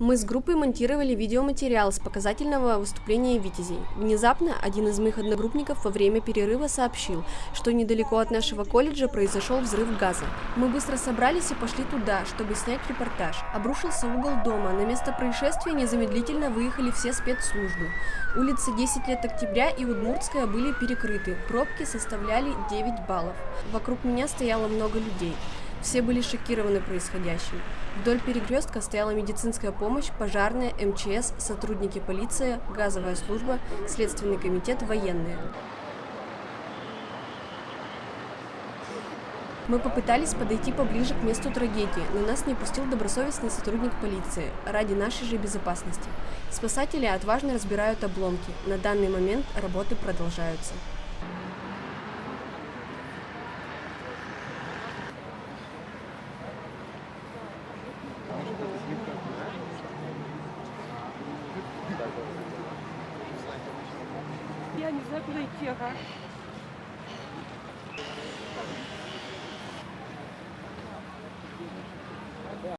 Мы с группой монтировали видеоматериал с показательного выступления «Витязей». Внезапно один из моих одногруппников во время перерыва сообщил, что недалеко от нашего колледжа произошел взрыв газа. Мы быстро собрались и пошли туда, чтобы снять репортаж. Обрушился угол дома, на место происшествия незамедлительно выехали все спецслужбы. Улицы 10 лет октября и Удмуртская были перекрыты, пробки составляли 9 баллов. Вокруг меня стояло много людей. Все были шокированы происходящим. Вдоль перекрестка стояла медицинская помощь, пожарная, МЧС, сотрудники полиции, газовая служба, Следственный комитет, военные. Мы попытались подойти поближе к месту трагедии, но нас не пустил добросовестный сотрудник полиции ради нашей же безопасности. Спасатели отважно разбирают обломки. На данный момент работы продолжаются. Я не знаю, куда идти, ага.